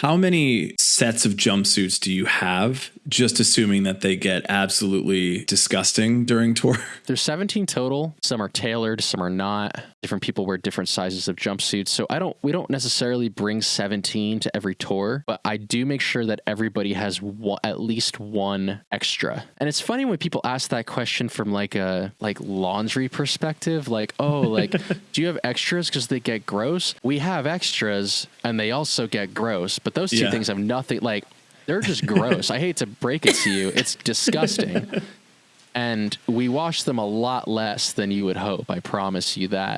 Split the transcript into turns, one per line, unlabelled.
How many sets of jumpsuits do you have? Just assuming that they get absolutely disgusting during tour.
There's 17 total. Some are tailored, some are not. Different people wear different sizes of jumpsuits. So I don't we don't necessarily bring 17 to every tour, but I do make sure that everybody has one, at least one extra. And it's funny when people ask that question from like a like laundry perspective, like, "Oh, like do you have extras cuz they get gross?" We have extras and they also get gross, but those two
Yeah.
things have nothing like they're just gross. I hate to break it to you. It's disgusting. and we wash them a lot less than you would hope. I promise you that.